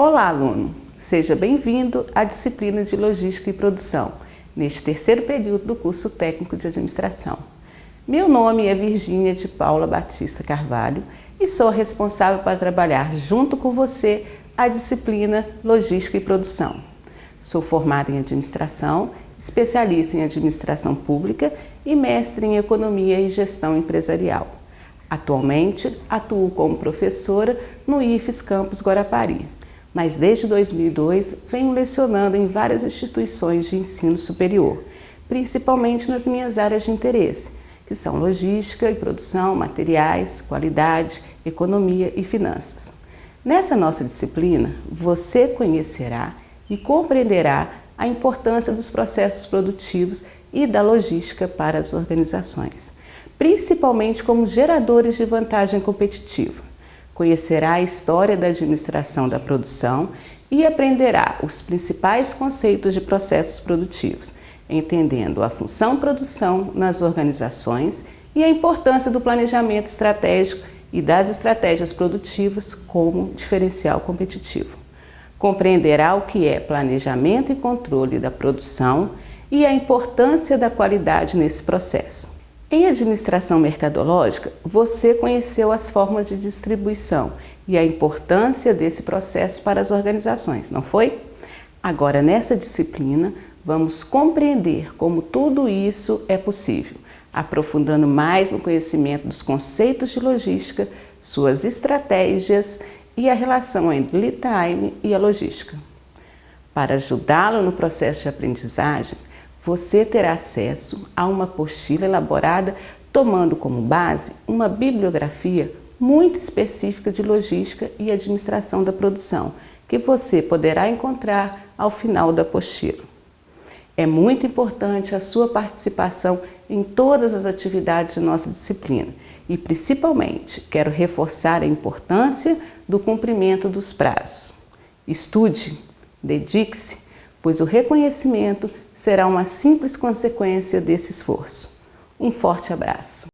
Olá, aluno! Seja bem-vindo à disciplina de Logística e Produção, neste terceiro período do curso técnico de Administração. Meu nome é Virgínia de Paula Batista Carvalho e sou responsável para trabalhar junto com você a disciplina Logística e Produção. Sou formada em Administração, especialista em Administração Pública e mestre em Economia e Gestão Empresarial. Atualmente, atuo como professora no IFES Campus Guarapari, mas desde 2002 venho lecionando em várias instituições de ensino superior, principalmente nas minhas áreas de interesse, que são logística e produção, materiais, qualidade, economia e finanças. Nessa nossa disciplina, você conhecerá e compreenderá a importância dos processos produtivos e da logística para as organizações principalmente como geradores de vantagem competitiva. Conhecerá a história da administração da produção e aprenderá os principais conceitos de processos produtivos, entendendo a função produção nas organizações e a importância do planejamento estratégico e das estratégias produtivas como diferencial competitivo. Compreenderá o que é planejamento e controle da produção e a importância da qualidade nesse processo. Em administração mercadológica, você conheceu as formas de distribuição e a importância desse processo para as organizações, não foi? Agora, nessa disciplina, vamos compreender como tudo isso é possível, aprofundando mais no conhecimento dos conceitos de logística, suas estratégias e a relação entre lead time e a logística. Para ajudá-lo no processo de aprendizagem, você terá acesso a uma apostila elaborada tomando como base uma bibliografia muito específica de logística e administração da produção, que você poderá encontrar ao final da apostila. É muito importante a sua participação em todas as atividades de nossa disciplina e, principalmente, quero reforçar a importância do cumprimento dos prazos. Estude, dedique-se, pois o reconhecimento será uma simples consequência desse esforço. Um forte abraço!